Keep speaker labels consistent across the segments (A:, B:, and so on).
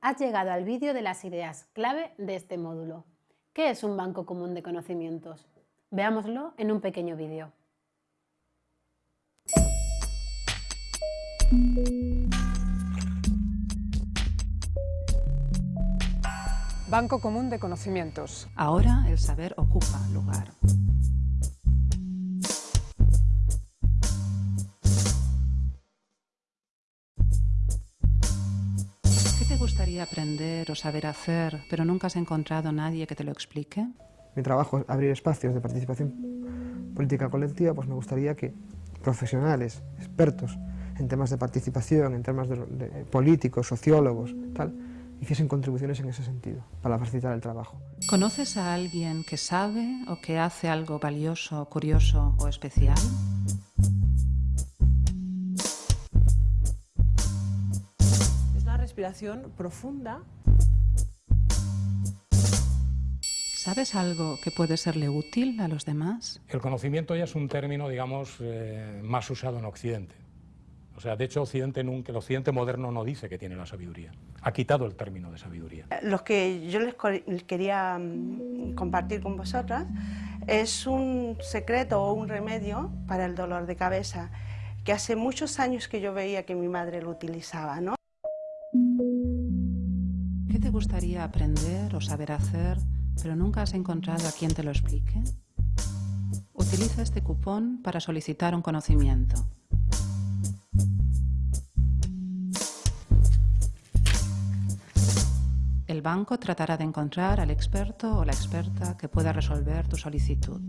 A: Has llegado al vídeo de las ideas clave de este módulo. ¿Qué es un banco común de conocimientos? Veámoslo en un pequeño vídeo.
B: Banco común de conocimientos.
C: Ahora el saber ocupa lugar. Gustaría aprender o saber hacer, pero nunca has encontrado nadie que te lo explique?
D: Mi trabajo es abrir espacios de participación política colectiva, pues me gustaría que profesionales, expertos en temas de participación, en temas de, de políticos, sociólogos, tal, hiciesen contribuciones en ese sentido, para facilitar el trabajo.
C: ¿Conoces a alguien que sabe o que hace algo valioso, curioso o especial?
E: Respiración profunda.
C: ¿Sabes algo que puede serle útil a los demás?
F: El conocimiento ya es un término, digamos, eh, más usado en Occidente. O sea, de hecho, Occidente nunca, el Occidente moderno no dice que tiene la sabiduría. Ha quitado el término de sabiduría.
G: Lo que yo les quería mm, compartir con vosotras es un secreto o un remedio para el dolor de cabeza que hace muchos años que yo veía que mi madre lo utilizaba. ¿no?
C: ¿Qué te gustaría aprender o saber hacer, pero nunca has encontrado a quien te lo explique? Utiliza este cupón para solicitar un conocimiento. El banco tratará de encontrar al experto o la experta que pueda resolver tu solicitud.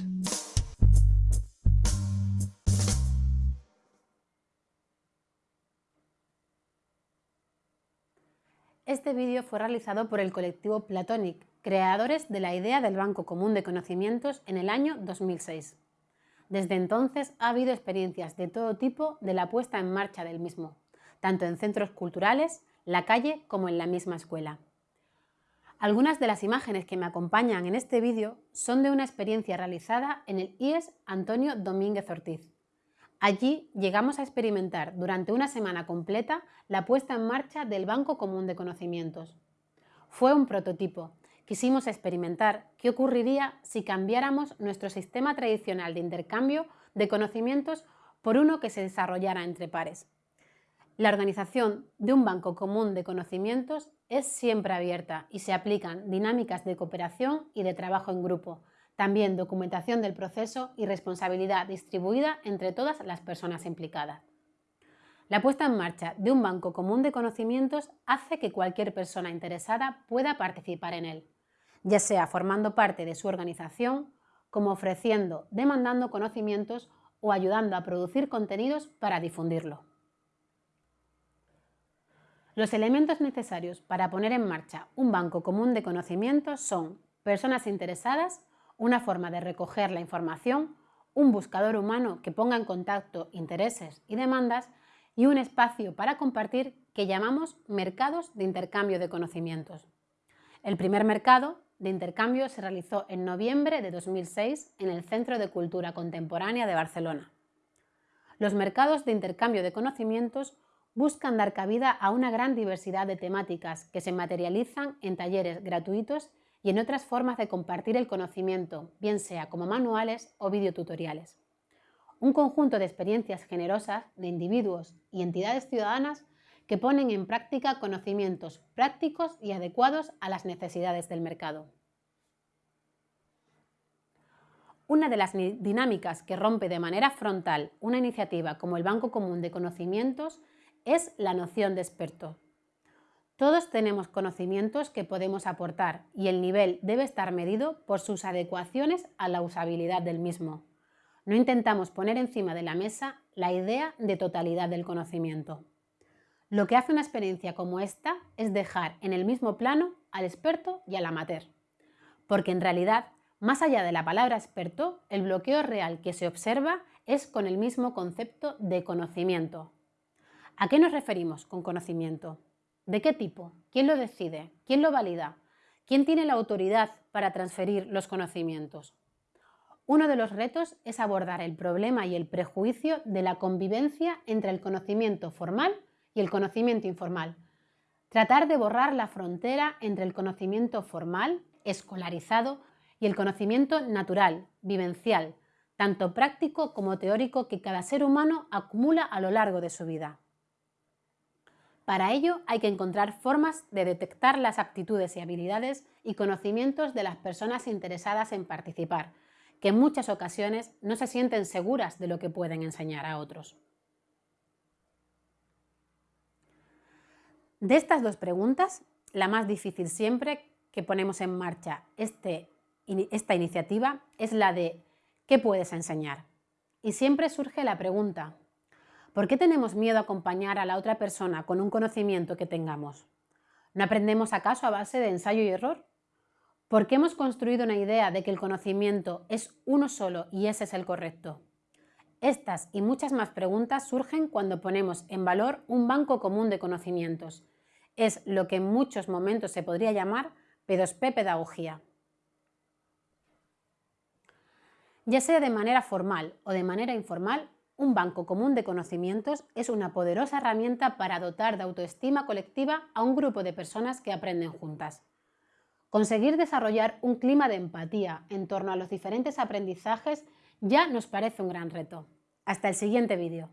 A: Este vídeo fue realizado por el colectivo Platonic, creadores de la idea del Banco Común de Conocimientos en el año 2006. Desde entonces ha habido experiencias de todo tipo de la puesta en marcha del mismo, tanto en centros culturales, la calle como en la misma escuela. Algunas de las imágenes que me acompañan en este vídeo son de una experiencia realizada en el IES Antonio Domínguez Ortiz. Allí llegamos a experimentar durante una semana completa la puesta en marcha del Banco Común de Conocimientos. Fue un prototipo. Quisimos experimentar qué ocurriría si cambiáramos nuestro sistema tradicional de intercambio de conocimientos por uno que se desarrollara entre pares. La organización de un banco común de conocimientos es siempre abierta y se aplican dinámicas de cooperación y de trabajo en grupo, también documentación del proceso y responsabilidad distribuida entre todas las personas implicadas. La puesta en marcha de un banco común de conocimientos hace que cualquier persona interesada pueda participar en él, ya sea formando parte de su organización, como ofreciendo, demandando conocimientos o ayudando a producir contenidos para difundirlo. Los elementos necesarios para poner en marcha un banco común de conocimientos son personas interesadas, una forma de recoger la información, un buscador humano que ponga en contacto intereses y demandas y un espacio para compartir que llamamos mercados de intercambio de conocimientos. El primer mercado de intercambio se realizó en noviembre de 2006 en el Centro de Cultura Contemporánea de Barcelona. Los mercados de intercambio de conocimientos buscan dar cabida a una gran diversidad de temáticas que se materializan en talleres gratuitos y en otras formas de compartir el conocimiento, bien sea como manuales o videotutoriales. Un conjunto de experiencias generosas de individuos y entidades ciudadanas que ponen en práctica conocimientos prácticos y adecuados a las necesidades del mercado. Una de las dinámicas que rompe de manera frontal una iniciativa como el Banco Común de Conocimientos es la noción de experto. Todos tenemos conocimientos que podemos aportar y el nivel debe estar medido por sus adecuaciones a la usabilidad del mismo. No intentamos poner encima de la mesa la idea de totalidad del conocimiento. Lo que hace una experiencia como esta es dejar en el mismo plano al experto y al amateur. Porque en realidad, más allá de la palabra experto, el bloqueo real que se observa es con el mismo concepto de conocimiento, ¿A qué nos referimos con conocimiento? ¿De qué tipo? ¿Quién lo decide? ¿Quién lo valida? ¿Quién tiene la autoridad para transferir los conocimientos? Uno de los retos es abordar el problema y el prejuicio de la convivencia entre el conocimiento formal y el conocimiento informal, Tratar de borrar la frontera entre el conocimiento formal, escolarizado, y el conocimiento natural, vivencial, tanto práctico como teórico que cada ser humano acumula a lo largo de su vida. Para ello hay que encontrar formas de detectar las aptitudes y habilidades y conocimientos de las personas interesadas en participar, que en muchas ocasiones no se sienten seguras de lo que pueden enseñar a otros. De estas dos preguntas, la más difícil siempre que ponemos en marcha este, esta iniciativa es la de ¿qué puedes enseñar? Y siempre surge la pregunta, ¿Por qué tenemos miedo a acompañar a la otra persona con un conocimiento que tengamos? ¿No aprendemos acaso a base de ensayo y error? ¿Por qué hemos construido una idea de que el conocimiento es uno solo y ese es el correcto? Estas y muchas más preguntas surgen cuando ponemos en valor un banco común de conocimientos. Es lo que en muchos momentos se podría llamar P2P pedagogía. Ya sea de manera formal o de manera informal, un banco común de conocimientos es una poderosa herramienta para dotar de autoestima colectiva a un grupo de personas que aprenden juntas. Conseguir desarrollar un clima de empatía en torno a los diferentes aprendizajes ya nos parece un gran reto. Hasta el siguiente vídeo.